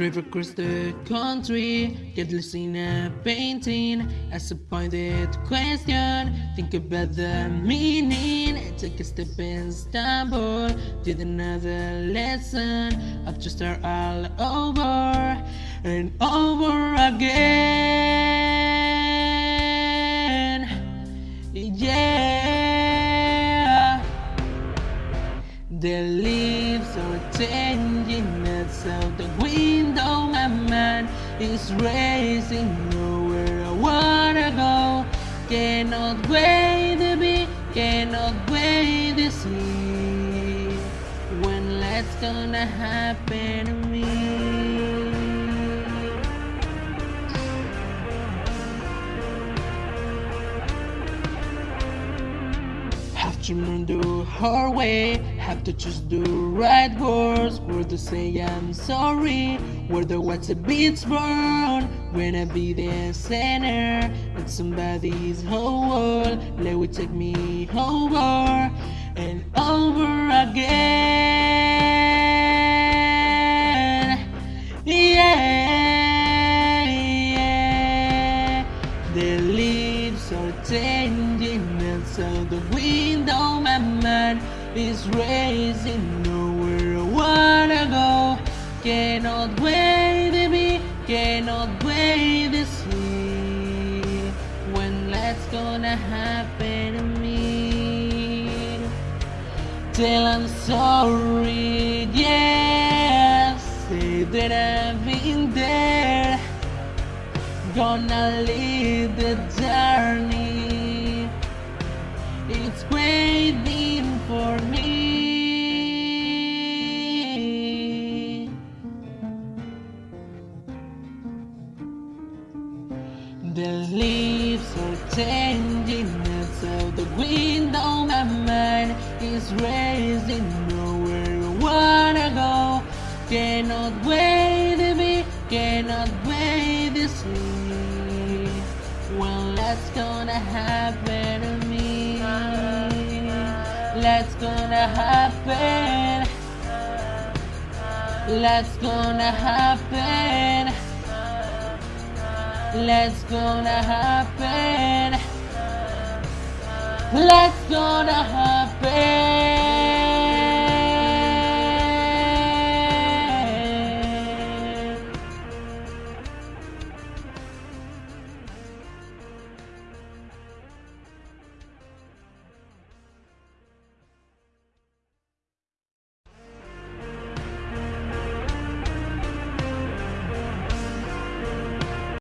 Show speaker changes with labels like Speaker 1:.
Speaker 1: drive across the country, get lost in a painting. As a pointed question, think about the meaning. Take a step and stumble, did another lesson. Up to start all over and over again. Yeah, the leaves are changing out the window, my mind is racing nowhere I wanna go. Cannot wait to be, cannot wait to see when that's gonna happen to me. Learn the hard way Have to choose the right words Where to say I'm sorry. Where the watch the beats burn When I be the center. And somebody's whole world. Let me take me over And so the window. My mind is racing nowhere. I wanna go. Cannot wait to be, cannot wait to see When that's gonna happen to me. Tell I'm sorry, yeah Say that I've been there. Gonna lead the journey The leaves are changing outside the window My mind is racing nowhere I wanna go. Cannot wait to be, cannot wait to see When that's gonna happen to me. That's gonna happen. That's gonna happen Let's gonna happen. Let's gonna happen.